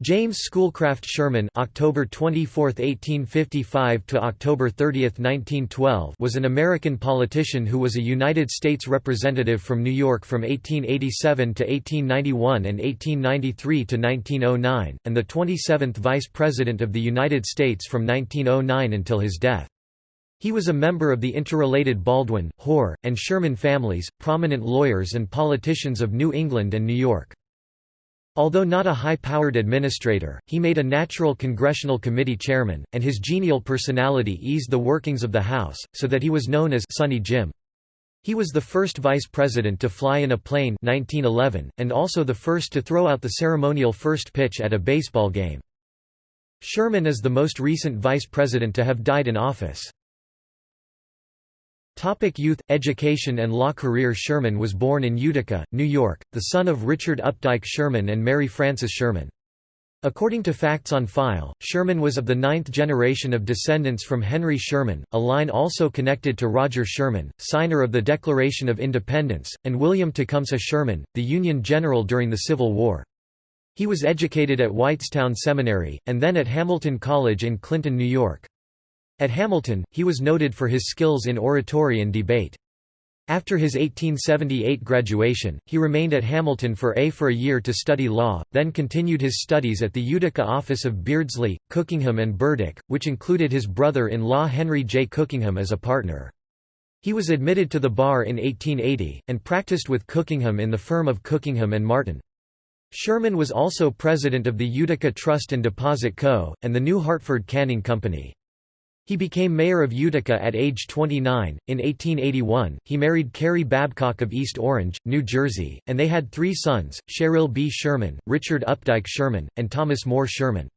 James Schoolcraft Sherman October 24, 1855 to October 30, 1912 was an American politician who was a United States representative from New York from 1887 to 1891 and 1893 to 1909 and the 27th Vice President of the United States from 1909 until his death. He was a member of the interrelated Baldwin, Hoar, and Sherman families, prominent lawyers and politicians of New England and New York. Although not a high-powered administrator, he made a natural congressional committee chairman, and his genial personality eased the workings of the House, so that he was known as Sunny Jim. He was the first vice president to fly in a plane 1911, and also the first to throw out the ceremonial first pitch at a baseball game. Sherman is the most recent vice president to have died in office. Topic youth, education and law career Sherman was born in Utica, New York, the son of Richard Updike Sherman and Mary Frances Sherman. According to facts on file, Sherman was of the ninth generation of descendants from Henry Sherman, a line also connected to Roger Sherman, signer of the Declaration of Independence, and William Tecumseh Sherman, the Union general during the Civil War. He was educated at Whitestown Seminary, and then at Hamilton College in Clinton, New York. At Hamilton, he was noted for his skills in oratory and debate. After his 1878 graduation, he remained at Hamilton for a for a year to study law, then continued his studies at the Utica office of Beardsley, Cookingham and Burdick, which included his brother-in-law Henry J. Cookingham as a partner. He was admitted to the bar in 1880, and practiced with Cookingham in the firm of Cookingham and Martin. Sherman was also president of the Utica Trust and Deposit Co., and the New Hartford Canning Company. He became mayor of Utica at age 29. In 1881, he married Carrie Babcock of East Orange, New Jersey, and they had three sons, Sherrill B. Sherman, Richard Updike Sherman, and Thomas Moore Sherman.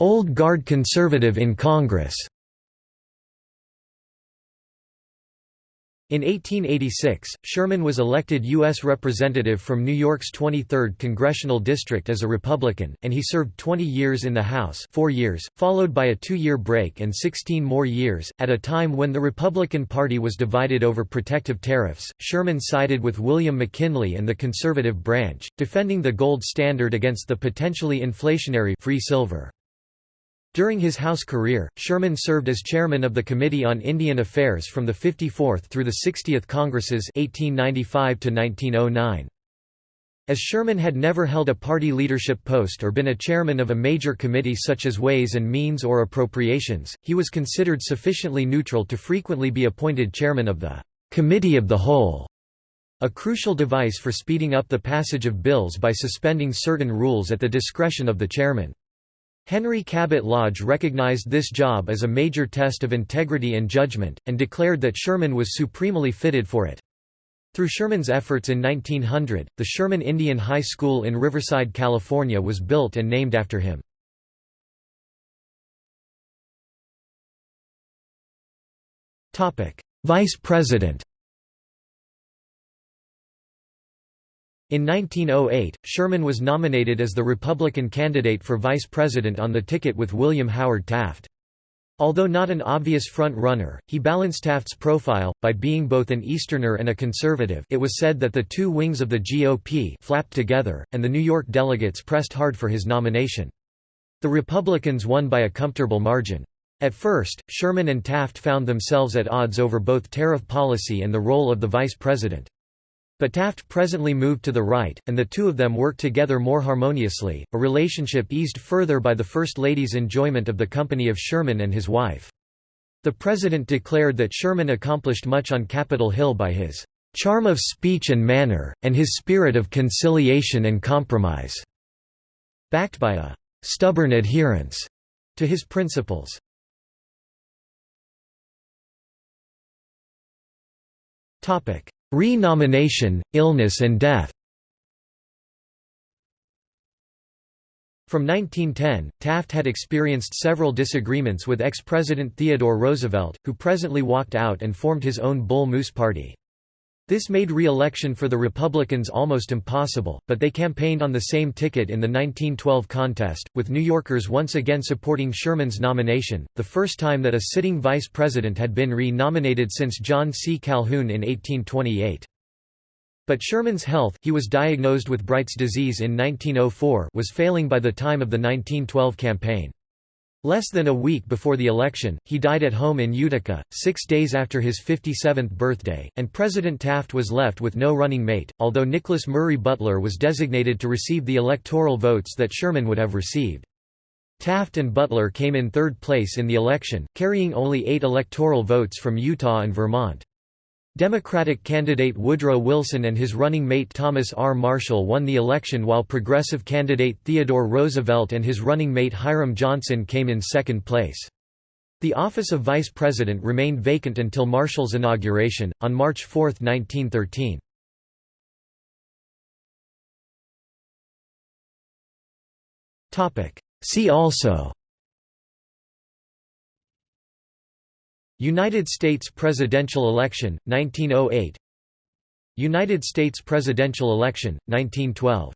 Old Guard conservative in Congress In 1886, Sherman was elected U.S. Representative from New York's 23rd Congressional District as a Republican, and he served 20 years in the House four years, followed by a two-year break and 16 more years. At a time when the Republican Party was divided over protective tariffs, Sherman sided with William McKinley and the conservative branch, defending the gold standard against the potentially inflationary free silver. During his House career, Sherman served as chairman of the Committee on Indian Affairs from the 54th through the 60th Congresses 1895 -1909. As Sherman had never held a party leadership post or been a chairman of a major committee such as Ways and Means or Appropriations, he was considered sufficiently neutral to frequently be appointed chairman of the Committee of the Whole, a crucial device for speeding up the passage of bills by suspending certain rules at the discretion of the chairman. Henry Cabot Lodge recognized this job as a major test of integrity and judgment, and declared that Sherman was supremely fitted for it. Through Sherman's efforts in 1900, the Sherman Indian High School in Riverside, California was built and named after him. Vice President In 1908, Sherman was nominated as the Republican candidate for vice president on the ticket with William Howard Taft. Although not an obvious front-runner, he balanced Taft's profile, by being both an Easterner and a conservative it was said that the two wings of the GOP flapped together, and the New York delegates pressed hard for his nomination. The Republicans won by a comfortable margin. At first, Sherman and Taft found themselves at odds over both tariff policy and the role of the vice president. But Taft presently moved to the right, and the two of them worked together more harmoniously, a relationship eased further by the First Lady's enjoyment of the company of Sherman and his wife. The President declared that Sherman accomplished much on Capitol Hill by his "...charm of speech and manner, and his spirit of conciliation and compromise", backed by a "...stubborn adherence", to his principles. Re-nomination, illness and death From 1910, Taft had experienced several disagreements with ex-President Theodore Roosevelt, who presently walked out and formed his own Bull Moose Party. This made re-election for the Republicans almost impossible, but they campaigned on the same ticket in the 1912 contest, with New Yorkers once again supporting Sherman's nomination, the first time that a sitting vice president had been re-nominated since John C. Calhoun in 1828. But Sherman's health he was diagnosed with Bright's disease in 1904 was failing by the time of the 1912 campaign. Less than a week before the election, he died at home in Utica, six days after his 57th birthday, and President Taft was left with no running mate, although Nicholas Murray Butler was designated to receive the electoral votes that Sherman would have received. Taft and Butler came in third place in the election, carrying only eight electoral votes from Utah and Vermont. Democratic candidate Woodrow Wilson and his running mate Thomas R. Marshall won the election while progressive candidate Theodore Roosevelt and his running mate Hiram Johnson came in second place. The office of vice president remained vacant until Marshall's inauguration, on March 4, 1913. See also United States presidential election, 1908 United States presidential election, 1912